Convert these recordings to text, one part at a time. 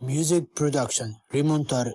Music Production Rimontar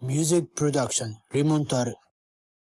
Music Production Remontor.